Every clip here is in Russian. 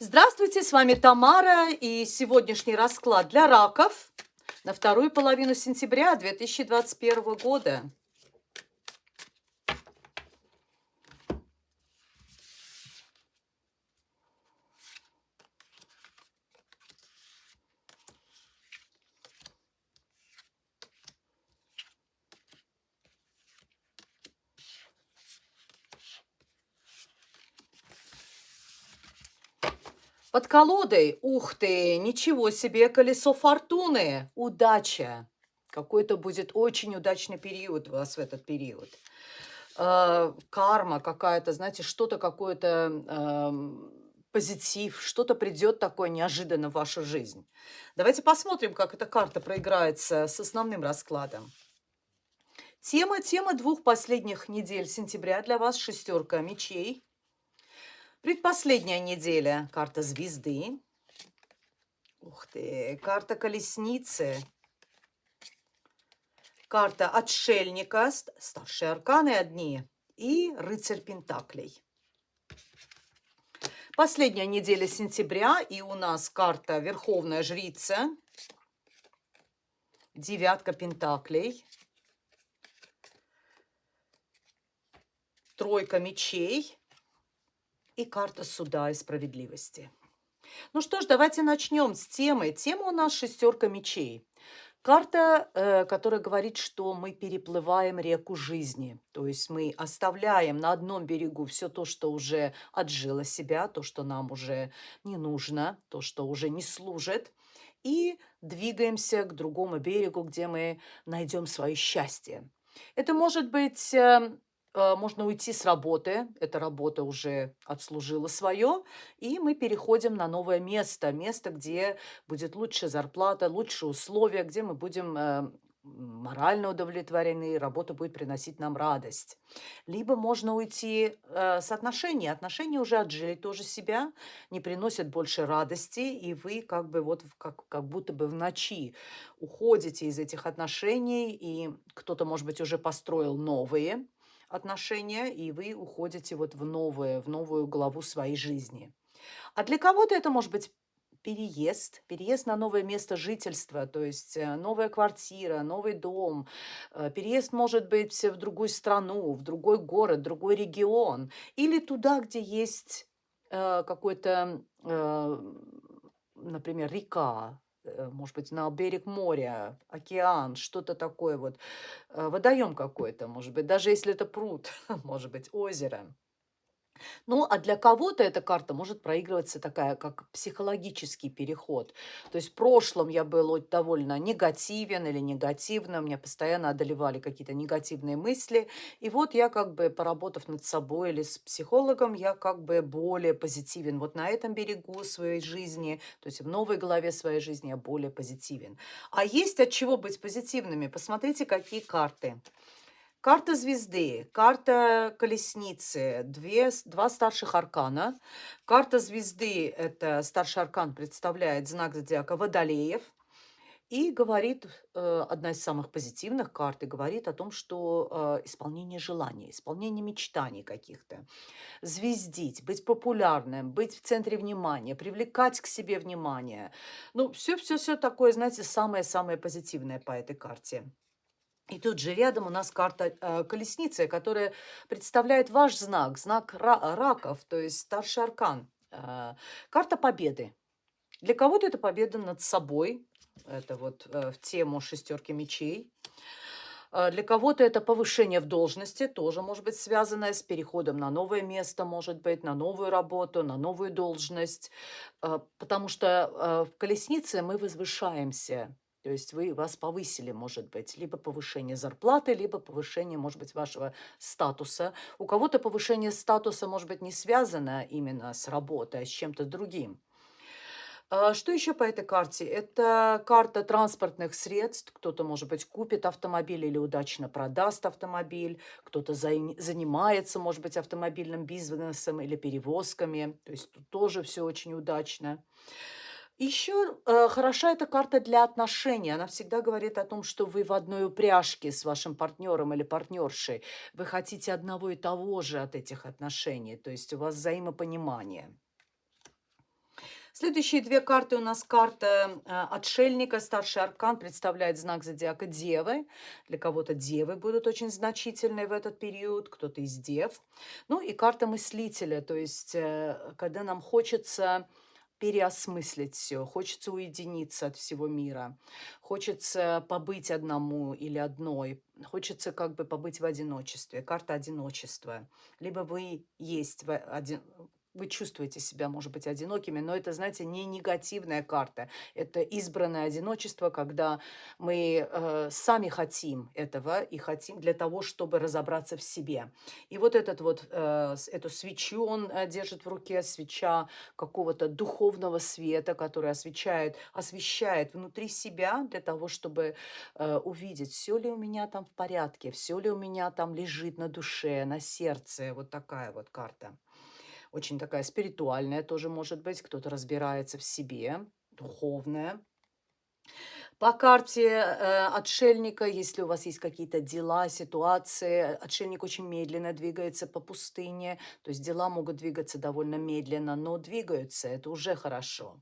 Здравствуйте, с вами Тамара и сегодняшний расклад для раков на вторую половину сентября 2021 года. Под колодой, ух ты, ничего себе, колесо фортуны, удача. Какой-то будет очень удачный период у вас в этот период. Э, карма какая-то, знаете, что-то какое-то, э, позитив, что-то придет такое неожиданно в вашу жизнь. Давайте посмотрим, как эта карта проиграется с основным раскладом. Тема, тема двух последних недель сентября для вас шестерка мечей. Предпоследняя неделя. Карта звезды. Ух ты. Карта колесницы. Карта отшельника. Старшие арканы одни. И рыцарь пентаклей. Последняя неделя сентября. И у нас карта Верховная Жрица. Девятка пентаклей. Тройка мечей и карта суда и справедливости. Ну что ж, давайте начнем с темы. Тема у нас шестерка мечей. Карта, э, которая говорит, что мы переплываем реку жизни. То есть мы оставляем на одном берегу все то, что уже отжило себя, то, что нам уже не нужно, то, что уже не служит. И двигаемся к другому берегу, где мы найдем свое счастье. Это может быть эм, можно уйти с работы, эта работа уже отслужила свое, и мы переходим на новое место, место, где будет лучшая зарплата, лучшие условия, где мы будем э, морально удовлетворены, работа будет приносить нам радость. Либо можно уйти э, с отношений. Отношения уже отжили тоже себя, не приносят больше радости, и вы как бы вот как, как будто бы в ночи уходите из этих отношений, и кто-то, может быть, уже построил новые, отношения, и вы уходите вот в новое, в новую главу своей жизни. А для кого-то это может быть переезд, переезд на новое место жительства, то есть э, новая квартира, новый дом. Э, переезд может быть в другую страну, в другой город, другой регион или туда, где есть э, какой-то, например, река, может быть, на берег моря, океан, что-то такое вот, э, водоем какой-то, может быть, даже если это пруд, может быть, озеро. Ну, а для кого-то эта карта может проигрываться такая, как психологический переход. То есть в прошлом я был довольно негативен или негативно, меня постоянно одолевали какие-то негативные мысли. И вот я как бы, поработав над собой или с психологом, я как бы более позитивен. Вот на этом берегу своей жизни, то есть в новой главе своей жизни я более позитивен. А есть от чего быть позитивными. Посмотрите, какие карты. Карта звезды, карта колесницы, две, два старших аркана. Карта звезды, это старший аркан, представляет знак зодиака Водолеев. И говорит, э, одна из самых позитивных карт, и говорит о том, что э, исполнение желаний, исполнение мечтаний каких-то, звездить, быть популярным, быть в центре внимания, привлекать к себе внимание. Ну, все-все-все такое, знаете, самое-самое позитивное по этой карте. И тут же рядом у нас карта э, колесницы, которая представляет ваш знак, знак ра раков, то есть старший аркан. Э, карта победы. Для кого-то это победа над собой, это вот э, в тему шестерки мечей. Для кого-то это повышение в должности, тоже может быть связанное с переходом на новое место, может быть, на новую работу, на новую должность. Потому что в колеснице мы возвышаемся то есть вы вас повысили, может быть, либо повышение зарплаты, либо повышение, может быть, вашего статуса. У кого-то повышение статуса, может быть, не связано именно с работой, а с чем-то другим. А что еще по этой карте? Это карта транспортных средств. Кто-то, может быть, купит автомобиль или удачно продаст автомобиль. Кто-то занимается, может быть, автомобильным бизнесом или перевозками. То есть тут тоже все очень удачно. Еще э, хороша эта карта для отношений. Она всегда говорит о том, что вы в одной упряжке с вашим партнером или партнершей. Вы хотите одного и того же от этих отношений. То есть у вас взаимопонимание. Следующие две карты у нас карта э, отшельника. Старший аркан представляет знак зодиака Девы. Для кого-то Девы будут очень значительные в этот период, кто-то из Дев. Ну и карта мыслителя, то есть э, когда нам хочется переосмыслить все, хочется уединиться от всего мира, хочется побыть одному или одной, хочется как бы побыть в одиночестве. Карта одиночества. Либо вы есть в один, вы чувствуете себя, может быть, одинокими, но это, знаете, не негативная карта. Это избранное одиночество, когда мы э, сами хотим этого и хотим для того, чтобы разобраться в себе. И вот этот вот, э, эту свечу он э, держит в руке, свеча какого-то духовного света, который освещает, освещает внутри себя для того, чтобы э, увидеть, все ли у меня там в порядке, все ли у меня там лежит на душе, на сердце. Вот такая вот карта очень такая спиритуальная тоже может быть, кто-то разбирается в себе, духовная. По карте э, отшельника, если у вас есть какие-то дела, ситуации, отшельник очень медленно двигается по пустыне, то есть дела могут двигаться довольно медленно, но двигаются, это уже хорошо.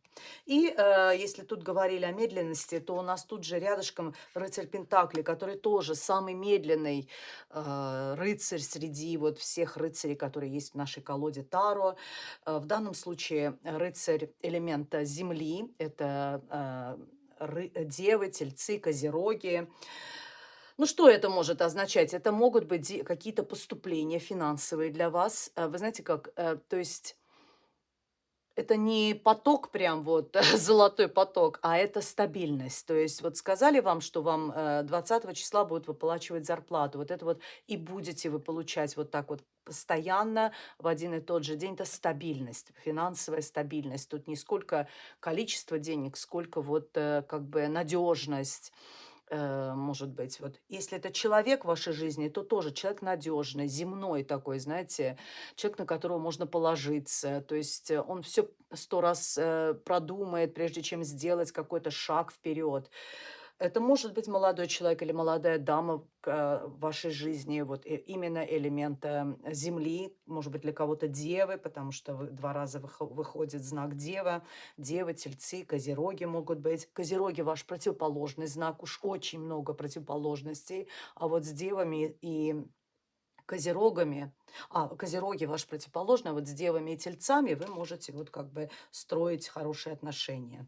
И э, если тут говорили о медленности, то у нас тут же рядышком рыцарь Пентакли, который тоже самый медленный э, рыцарь среди вот всех рыцарей, которые есть в нашей колоде Таро. Э, в данном случае рыцарь элемента Земли, это... Э, девы, тельцы, козероги. Ну, что это может означать? Это могут быть какие-то поступления финансовые для вас. Э, вы знаете как, э, то есть это не поток прям вот, золотой поток, а это стабильность. То есть вот сказали вам, что вам 20 э, числа будут выплачивать зарплату. Вот это вот и будете вы получать вот так вот постоянно в один и тот же день. Это стабильность, финансовая стабильность. Тут не сколько количество денег, сколько вот э, как бы надежность может быть. Вот если это человек в вашей жизни, то тоже человек надежный, земной такой, знаете, человек, на которого можно положиться. То есть э, он все сто раз э, продумает, прежде чем сделать какой-то шаг вперед. Это может быть молодой человек или молодая дама э, в вашей жизни, вот именно элемента Земли, может быть, для кого-то Девы, потому что два раза выходит знак Дева, Девы, Тельцы, Козероги могут быть. Козероги ваш противоположный знак, уж очень много противоположностей, а вот с Девами и Козерогами, а, Козероги ваш противоположный, а вот с Девами и Тельцами вы можете вот как бы строить хорошие отношения.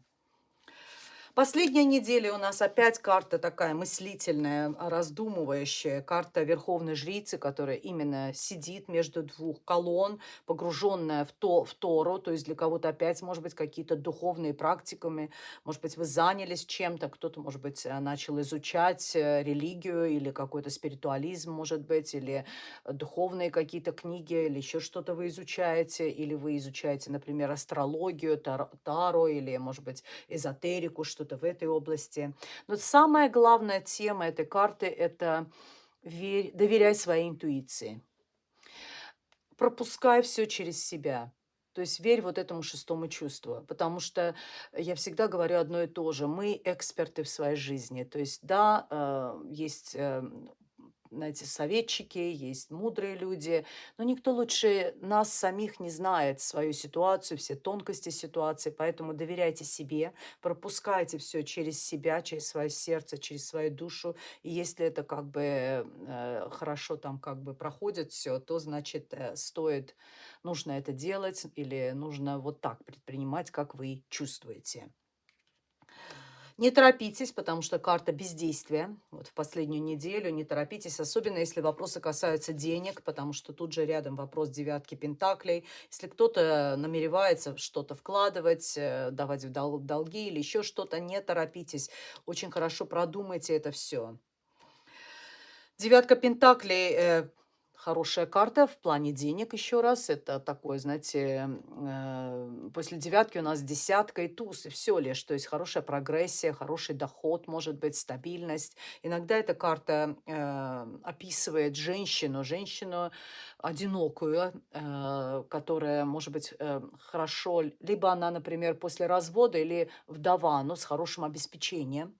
Последняя неделя у нас опять карта такая мыслительная, раздумывающая. Карта Верховной Жрицы, которая именно сидит между двух колонн, погруженная в, то, в Тору. То есть для кого-то опять, может быть, какие-то духовные практиками. Может быть, вы занялись чем-то, кто-то, может быть, э, начал изучать э, религию или какой-то спиритуализм, может быть, или духовные какие-то книги, или еще что-то вы изучаете, или вы изучаете, например, астрологию, таро, или, может быть, эзотерику, что что-то в этой области. Но самая главная тема этой карты – это верь, доверяй своей интуиции. Пропускай все через себя. То есть верь вот этому шестому чувству, потому что я всегда говорю одно и то же. Мы эксперты в своей жизни. То есть да, э, есть э, знаете, советчики, есть мудрые люди, но никто лучше нас самих не знает свою ситуацию, все тонкости ситуации, поэтому доверяйте себе, пропускайте все через себя, через свое сердце, через свою душу, и если это как бы э, хорошо там как бы проходит все, то значит э, стоит, нужно это делать или нужно вот так предпринимать, как вы чувствуете. Не торопитесь, потому что карта бездействия. Вот в последнюю неделю не торопитесь, особенно если вопросы касаются денег, потому что тут же рядом вопрос девятки пентаклей. Если кто-то намеревается что-то вкладывать, э, давать в долги или еще что-то, не торопитесь. Очень хорошо продумайте это все. Девятка пентаклей э, Хорошая карта в плане денег еще раз. Это такое, знаете, э, после девятки у нас десятка и туз, и все лишь. То есть хорошая прогрессия, хороший доход, может быть, стабильность. Иногда эта карта э, описывает женщину, женщину одинокую, э, которая, может быть, э, хорошо, либо она, например, после развода или вдова, но с хорошим обеспечением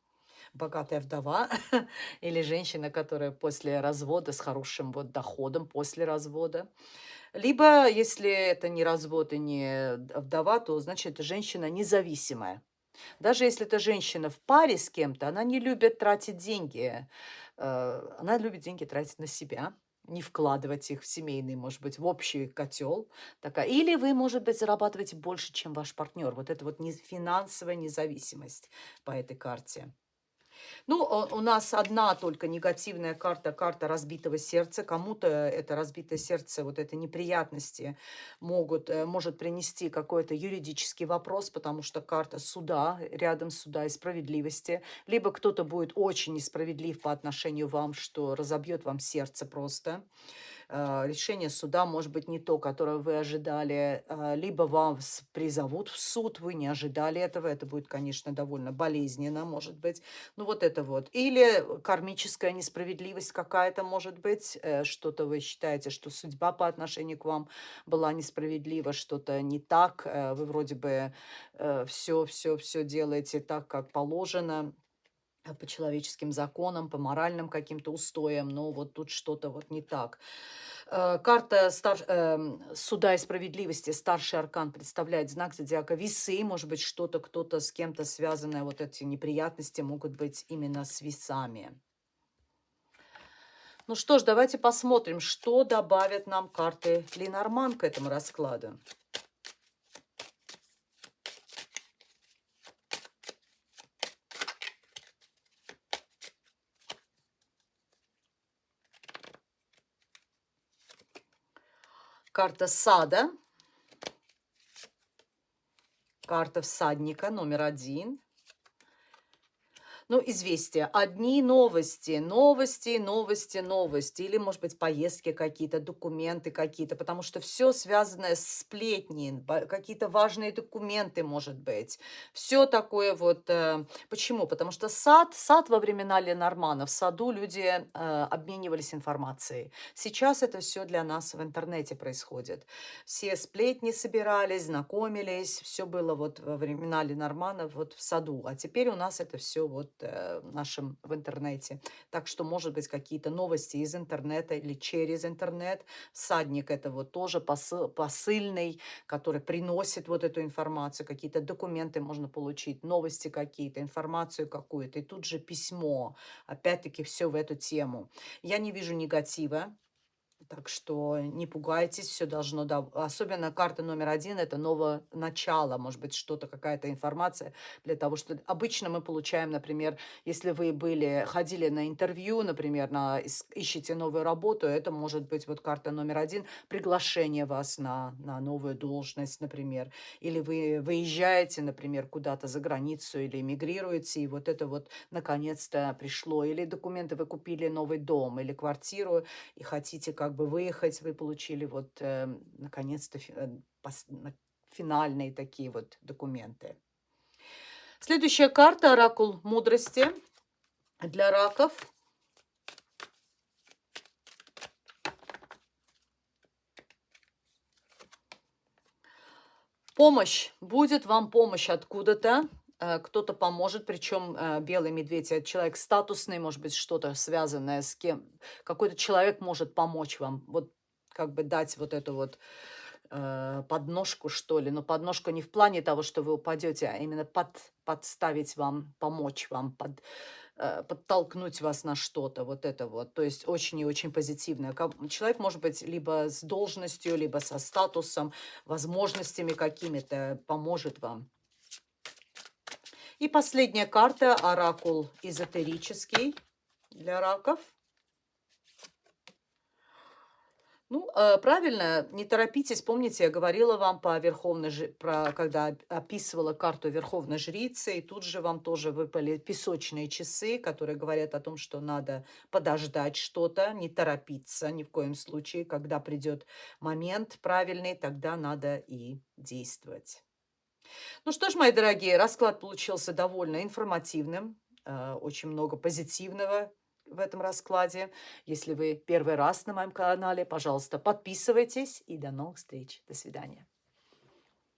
богатая вдова или женщина, которая после развода с хорошим вот доходом после развода. Либо, если это не развод и не вдова, то значит, женщина независимая. Даже если это женщина в паре с кем-то, она не любит тратить деньги. Э, она любит деньги тратить на себя, не вкладывать их в семейный, может быть, в общий котел. Такая. Или вы, может быть, зарабатываете больше, чем ваш партнер. Вот это вот финансовая независимость по этой карте. Ну, у нас одна только негативная карта, карта разбитого сердца. Кому-то это разбитое сердце, вот это неприятности могут, э, может принести какой-то юридический вопрос, потому что карта суда, рядом суда и справедливости. Либо кто-то будет очень несправедлив по отношению вам, что разобьет вам сердце просто. Э, решение суда может быть не то, которое вы ожидали, э, либо вас призовут в суд, вы не ожидали этого, это будет, конечно, довольно болезненно, может быть. Ну вот это вот. Или кармическая несправедливость какая-то, может быть, э, что-то вы считаете, что судьба по отношению к вам была несправедлива, что-то не так, вы вроде бы все, все, все делаете так, как положено, по человеческим законам, по моральным каким-то устоям, но вот тут что-то вот не так. Э, карта стар... Эм, суда и справедливости, старший аркан, представляет знак зодиака весы. Может быть, что-то, кто-то с кем-то связанное, вот эти неприятности могут быть именно с весами. Ну что ж, давайте посмотрим, что добавят нам карты Ленорман к этому раскладу. Карта сада. Карта всадника номер один. Ну, известия. Одни новости, новости, новости, новости. Или, может быть, поездки какие-то, документы какие-то. Потому что все связанное с сплетни, какие-то важные документы, может быть. Все такое вот. Э, почему? Потому что сад, сад во времена Ленормана, в саду люди э, обменивались информацией. Сейчас это все для нас в интернете происходит. Все сплетни собирались, знакомились. Все было вот во времена Ленормана вот в саду. А теперь у нас это все вот э, нашем в интернете. Так что, может быть, какие-то новости из интернета или через интернет. Садник это вот тоже посыл, посыльный, который приносит вот эту информацию. Какие-то документы можно получить, новости какие-то, информацию какую-то. И тут же письмо. Опять-таки все в эту тему. Я не вижу негатива так что не пугайтесь, все должно... Особенно карта номер один– это новое начало, может быть, что-то, какая-то информация для того, что... Обычно мы получаем, например, если вы были, ходили на интервью, например, на, ищете новую работу, это может быть вот карта номер один, приглашение вас на, на новую должность, например. Или вы выезжаете, например, куда-то за границу или эмигрируете, и вот это вот наконец-то пришло. Или документы, вы купили новый дом или квартиру, и хотите как бы выехать, вы получили вот э, наконец-то финальные такие вот документы. Следующая карта «Оракул мудрости» для раков. Помощь. Будет вам помощь откуда-то. Э, кто-то поможет, причем э, белый медведь – это человек статусный, может быть, что-то связанное с кем. Какой-то человек может помочь вам, вот как бы дать вот эту вот э, подножку, что ли. Но подножку не в плане того, что вы упадете, а именно под, подставить вам, помочь вам, под, подтолкнуть вас на что-то. Вот это вот. То есть очень и очень позитивное. Человек может быть либо с должностью, либо со статусом, возможностями какими-то поможет вам. И последняя карта, оракул эзотерический для раков. Ну, э, правильно, не торопитесь. Помните, я говорила вам по верховной, про, когда описывала карту верховной жрицы, и тут же вам тоже выпали песочные часы, которые говорят о том, что надо подождать что-то, не торопиться ни в коем случае. Когда придет момент правильный, тогда надо и действовать. Ну что ж, мои дорогие, расклад получился довольно информативным. Э, очень много позитивного в этом раскладе. Если вы первый раз на моем канале, пожалуйста, подписывайтесь. И до новых встреч. До свидания.